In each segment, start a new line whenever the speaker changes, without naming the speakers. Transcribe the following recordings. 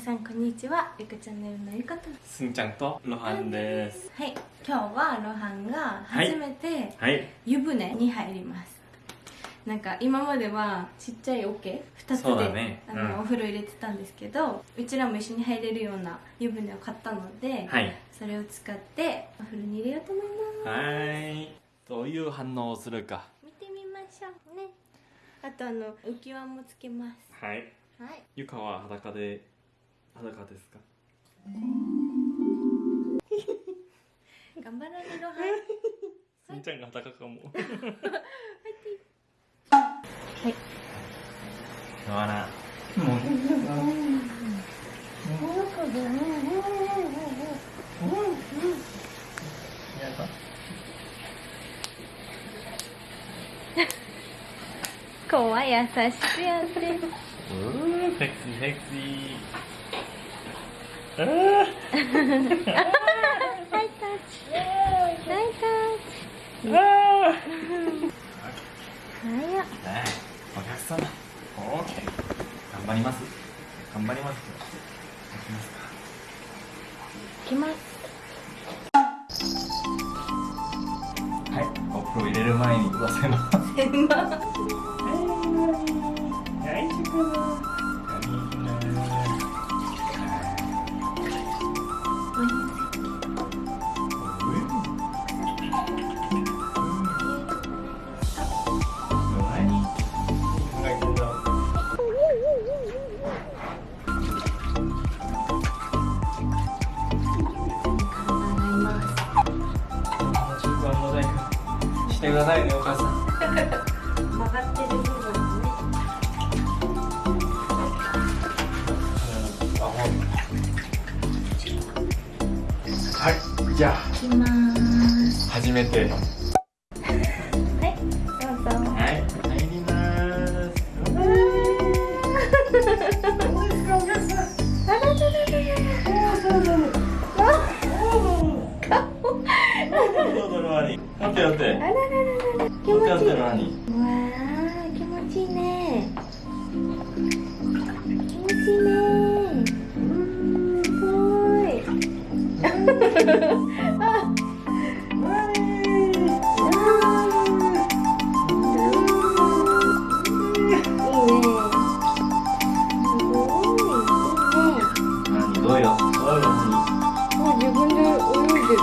さんこんにちは。ゆかチャンネルのゆかと。
すんちゃんとロハンです。
はい。今日はロハンが初めて
はい。
湯船に入ります、なんか今まではちっちゃい桶2つで、
ね。
あの
うん。
お風呂入れてたんですけどうちらも一緒に入れるような湯船を買ったので、
はい。
それを使ってお風呂に入れようと思います。
はい。どういう反応をするか。
見てみましょうね。あとあの浮き輪もつけます。
はい。
はい。
ゆかは裸で裸ですか？
頑張ろうねロハン
すんちゃんが裸かも。
はい。
ロハナもうやだ
怖い。優しくやって
うーセクシーセクシー
ハイタッチ。ハイタッチ。
あ
はや
ー。お客様。オーケー。頑張ります。頑張りますいきますか。
行きます。
はい、お風呂入れる前に言わせます。
せん。ま
大丈夫してくださいね、お母さん。
曲がってる部分ね
はい、じゃあ、
行きます
初めて。
はいどうぞ
はい、入ります。どうですか、お客さん。
あららららら
って、待って。
あらららら気持ちいい。わあ気持ちい。いね気持ちいいねすごい。あいいねすごい。いいね
何、どうよ？どうよ、
もう自分で泳いでる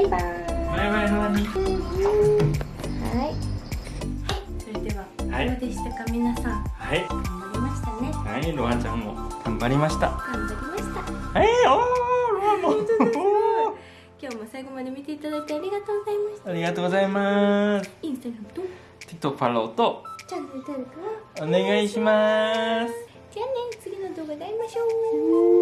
イ
バイバイ
バイ、ロアニ。
はい。それでは
はい。
どうでしたか皆さん
はい、
頑張りましたね
はい、ロアンちゃんも頑張りました。
頑張りました
はい、おー、ロアンも。
今日も最後まで見てい。ただい。てありがとうござい。ました
ありがとうござい。ます。
インスタグラムと
TikTok フォローと
チャンネル登録
お願い。します。
じゃあね次の動画で会い。ましょう